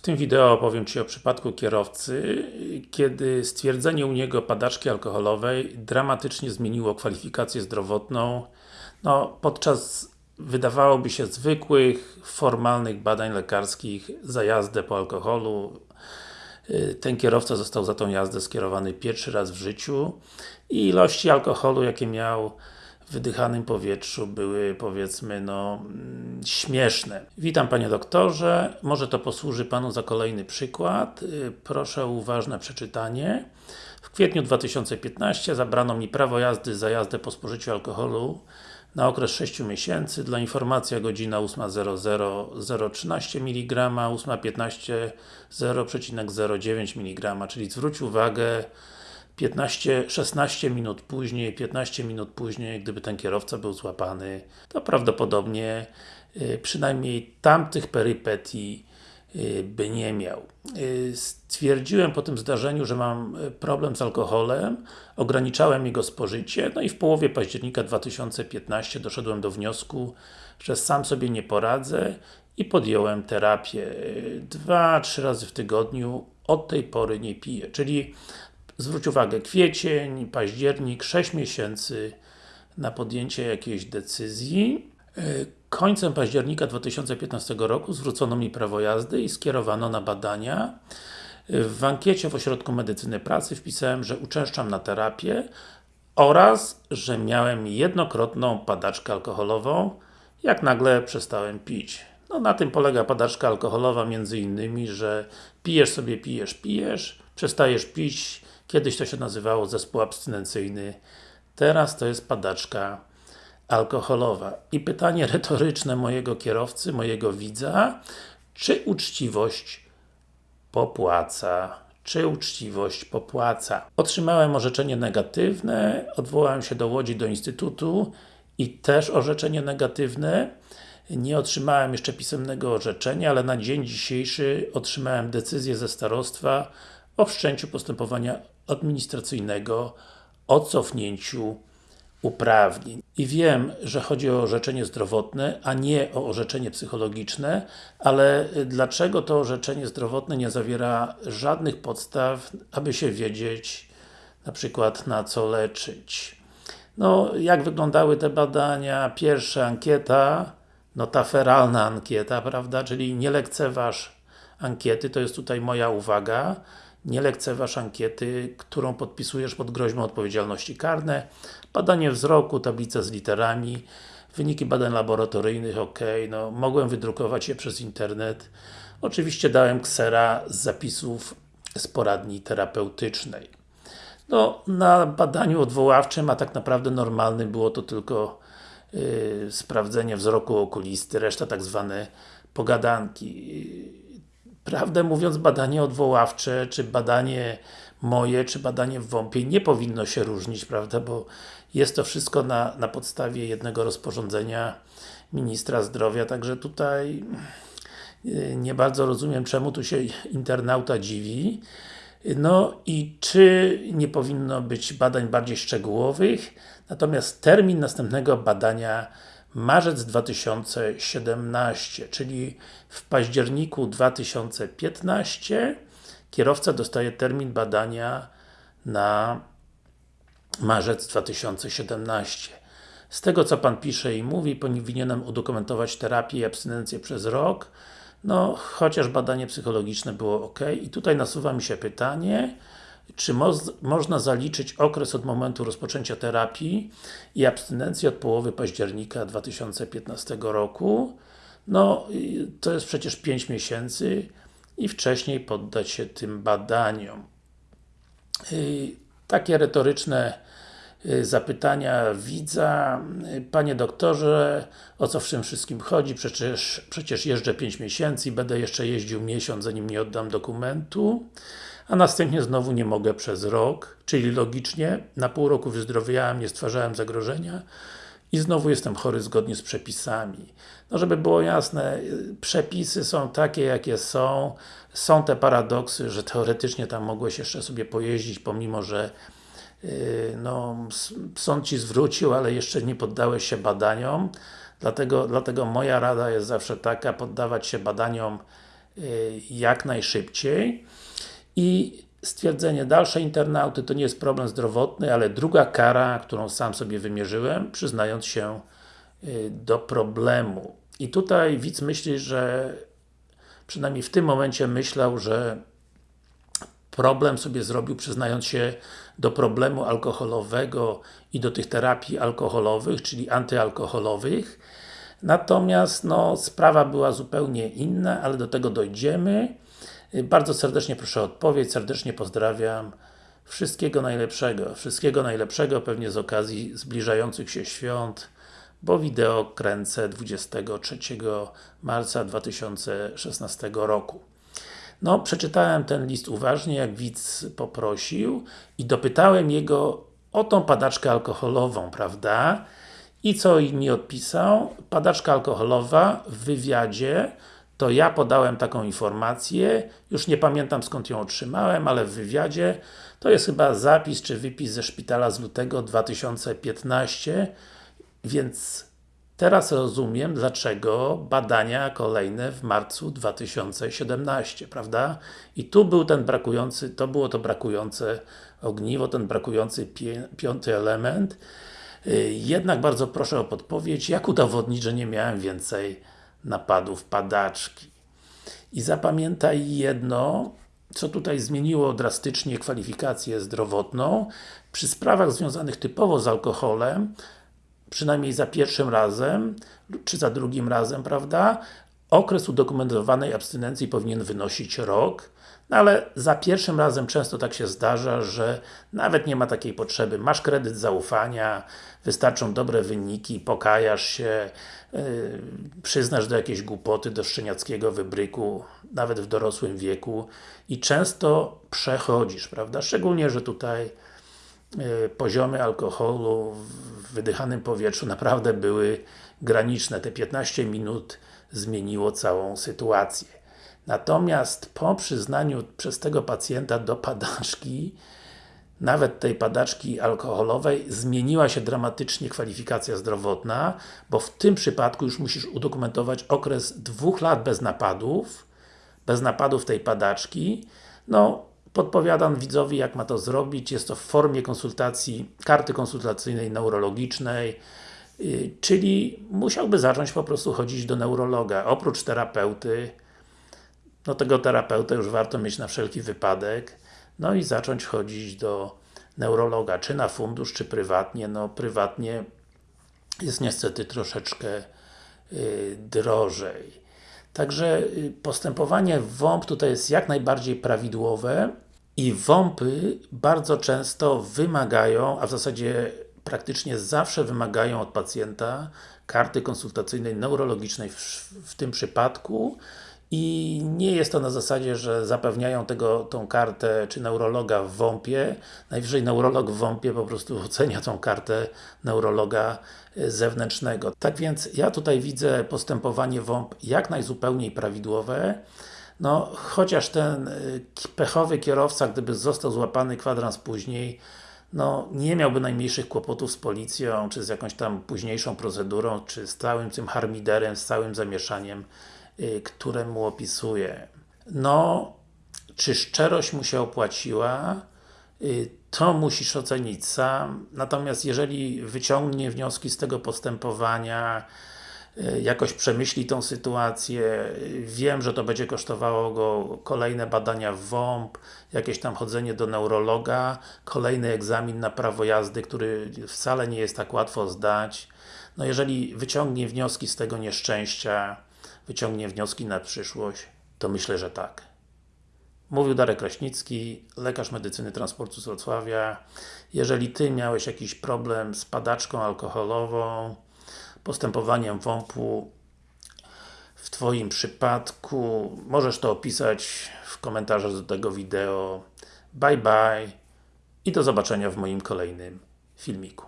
W tym wideo opowiem Ci o przypadku kierowcy, kiedy stwierdzenie u niego padaczki alkoholowej dramatycznie zmieniło kwalifikację zdrowotną. No, podczas wydawałoby się zwykłych, formalnych badań lekarskich za jazdę po alkoholu ten kierowca został za tą jazdę skierowany pierwszy raz w życiu i ilości alkoholu jakie miał wydychanym powietrzu były powiedzmy no śmieszne. Witam Panie Doktorze, może to posłuży Panu za kolejny przykład. Proszę o uważne przeczytanie. W kwietniu 2015 zabrano mi prawo jazdy za jazdę po spożyciu alkoholu na okres 6 miesięcy. Dla informacji godzina 8.00 013 mg, 8.15 0,09 mg, czyli zwróć uwagę 15, 16 minut później, 15 minut później, gdyby ten kierowca był złapany, to prawdopodobnie y, przynajmniej tamtych perypetii y, by nie miał. Y, stwierdziłem po tym zdarzeniu, że mam problem z alkoholem, ograniczałem jego spożycie, no i w połowie października 2015 doszedłem do wniosku, że sam sobie nie poradzę i podjąłem terapię. Dwa, trzy razy w tygodniu, od tej pory nie piję, czyli zwróć uwagę, kwiecień, październik, 6 miesięcy na podjęcie jakiejś decyzji. E, końcem października 2015 roku zwrócono mi prawo jazdy i skierowano na badania. E, w ankiecie w Ośrodku Medycyny Pracy wpisałem, że uczęszczam na terapię oraz, że miałem jednokrotną padaczkę alkoholową, jak nagle przestałem pić. No na tym polega padaczka alkoholowa między innymi, że pijesz sobie, pijesz, pijesz, przestajesz pić, Kiedyś to się nazywało zespół abstynencyjny, teraz to jest padaczka alkoholowa. I pytanie retoryczne mojego kierowcy, mojego widza, czy uczciwość popłaca? Czy uczciwość popłaca? Otrzymałem orzeczenie negatywne, odwołałem się do Łodzi, do Instytutu i też orzeczenie negatywne. Nie otrzymałem jeszcze pisemnego orzeczenia, ale na dzień dzisiejszy otrzymałem decyzję ze starostwa o wszczęciu postępowania administracyjnego o cofnięciu uprawnień. I wiem, że chodzi o orzeczenie zdrowotne, a nie o orzeczenie psychologiczne, ale dlaczego to orzeczenie zdrowotne nie zawiera żadnych podstaw, aby się wiedzieć na przykład na co leczyć. No, jak wyglądały te badania? Pierwsza ankieta, no ta feralna ankieta, prawda, czyli nie lekceważ ankiety, to jest tutaj moja uwaga nie lekceważ ankiety, którą podpisujesz pod groźbą odpowiedzialności karne, badanie wzroku, tablica z literami, wyniki badań laboratoryjnych, ok, no mogłem wydrukować je przez internet. Oczywiście dałem ksera z zapisów z poradni terapeutycznej. No, na badaniu odwoławczym, a tak naprawdę normalnym było to tylko yy, sprawdzenie wzroku okulisty, reszta tak zwane pogadanki. Prawdę mówiąc, badanie odwoławcze, czy badanie moje, czy badanie w WOMP-ie nie powinno się różnić, prawda, bo jest to wszystko na, na podstawie jednego rozporządzenia Ministra Zdrowia, także tutaj y, nie bardzo rozumiem, czemu tu się internauta dziwi. No i czy nie powinno być badań bardziej szczegółowych, natomiast termin następnego badania marzec 2017, czyli w październiku 2015 kierowca dostaje termin badania na marzec 2017. Z tego co Pan pisze i mówi, powinienem udokumentować terapię i abstynencję przez rok, no, chociaż badanie psychologiczne było ok. I tutaj nasuwa mi się pytanie, czy można zaliczyć okres od momentu rozpoczęcia terapii i abstynencji od połowy października 2015 roku. No, to jest przecież 5 miesięcy i wcześniej poddać się tym badaniom. Takie retoryczne y, zapytania widza. Panie doktorze, o co w tym wszystkim chodzi? Przecież, przecież jeżdżę 5 miesięcy i będę jeszcze jeździł miesiąc, zanim nie oddam dokumentu a następnie znowu nie mogę przez rok, czyli logicznie na pół roku wyzdrowiałem, nie stwarzałem zagrożenia i znowu jestem chory zgodnie z przepisami. No żeby było jasne, przepisy są takie jakie są, są te paradoksy, że teoretycznie tam mogłeś jeszcze sobie pojeździć, pomimo że yy, no, sąd Ci zwrócił, ale jeszcze nie poddałeś się badaniom, dlatego, dlatego moja rada jest zawsze taka, poddawać się badaniom y, jak najszybciej i stwierdzenie dalsze internauty to nie jest problem zdrowotny, ale druga kara, którą sam sobie wymierzyłem, przyznając się y, do problemu. I tutaj widz myśli, że przynajmniej w tym momencie myślał, że problem sobie zrobił przyznając się do problemu alkoholowego i do tych terapii alkoholowych, czyli antyalkoholowych. Natomiast no, sprawa była zupełnie inna, ale do tego dojdziemy. Bardzo serdecznie proszę o odpowiedź, serdecznie pozdrawiam. Wszystkiego najlepszego, wszystkiego najlepszego pewnie z okazji zbliżających się świąt, bo wideo kręcę 23 marca 2016 roku. No, przeczytałem ten list uważnie, jak widz poprosił i dopytałem jego o tą padaczkę alkoholową, prawda? I co mi odpisał? Padaczka alkoholowa w wywiadzie to ja podałem taką informację, już nie pamiętam skąd ją otrzymałem, ale w wywiadzie to jest chyba zapis czy wypis ze szpitala z lutego 2015, więc teraz rozumiem, dlaczego badania kolejne w marcu 2017, prawda? I tu był ten brakujący, to było to brakujące ogniwo, ten brakujący piąty element. Y, jednak bardzo proszę o podpowiedź, jak udowodnić, że nie miałem więcej napadów padaczki. I zapamiętaj jedno, co tutaj zmieniło drastycznie kwalifikację zdrowotną. Przy sprawach związanych typowo z alkoholem, przynajmniej za pierwszym razem, czy za drugim razem, prawda, okres udokumentowanej abstynencji powinien wynosić rok, no ale za pierwszym razem często tak się zdarza, że nawet nie ma takiej potrzeby. Masz kredyt zaufania, wystarczą dobre wyniki, pokajasz się, yy, przyznasz do jakiejś głupoty, do szczeniackiego wybryku, nawet w dorosłym wieku i często przechodzisz, prawda? Szczególnie, że tutaj yy, poziomy alkoholu w wydychanym powietrzu naprawdę były graniczne. Te 15 minut zmieniło całą sytuację. Natomiast po przyznaniu przez tego pacjenta do padaczki, nawet tej padaczki alkoholowej, zmieniła się dramatycznie kwalifikacja zdrowotna, bo w tym przypadku już musisz udokumentować okres dwóch lat bez napadów, bez napadów tej padaczki. No, podpowiadam widzowi jak ma to zrobić, jest to w formie konsultacji, karty konsultacyjnej neurologicznej, yy, czyli musiałby zacząć po prostu chodzić do neurologa, oprócz terapeuty, no tego terapeutę już warto mieć na wszelki wypadek, no i zacząć chodzić do neurologa, czy na fundusz, czy prywatnie, no prywatnie jest niestety troszeczkę y, drożej. Także y, postępowanie WOMP tutaj jest jak najbardziej prawidłowe i WOMPy bardzo często wymagają, a w zasadzie praktycznie zawsze wymagają od pacjenta karty konsultacyjnej neurologicznej w, w tym przypadku i nie jest to na zasadzie, że zapewniają tego, tą kartę, czy neurologa w WOMP-ie, najwyżej neurolog w WOMP-ie po prostu ocenia tą kartę neurologa e, zewnętrznego. Tak więc ja tutaj widzę postępowanie WOMP jak najzupełniej prawidłowe, no, chociaż ten e, pechowy kierowca, gdyby został złapany kwadrans później, no, nie miałby najmniejszych kłopotów z policją, czy z jakąś tam późniejszą procedurą, czy z całym tym harmiderem, z całym zamieszaniem które mu opisuje. No, czy szczerość mu się opłaciła? Y, to musisz ocenić sam, natomiast jeżeli wyciągnie wnioski z tego postępowania, y, jakoś przemyśli tą sytuację, wiem, że to będzie kosztowało go kolejne badania w WOMP, jakieś tam chodzenie do neurologa, kolejny egzamin na prawo jazdy, który wcale nie jest tak łatwo zdać. No jeżeli wyciągnie wnioski z tego nieszczęścia, wyciągnie wnioski na przyszłość, to myślę, że tak. Mówił Darek Kraśnicki, lekarz medycyny transportu z Wrocławia. Jeżeli Ty miałeś jakiś problem z padaczką alkoholową, postępowaniem WOMP-u w Twoim przypadku, możesz to opisać w komentarzach do tego wideo. Bye bye i do zobaczenia w moim kolejnym filmiku.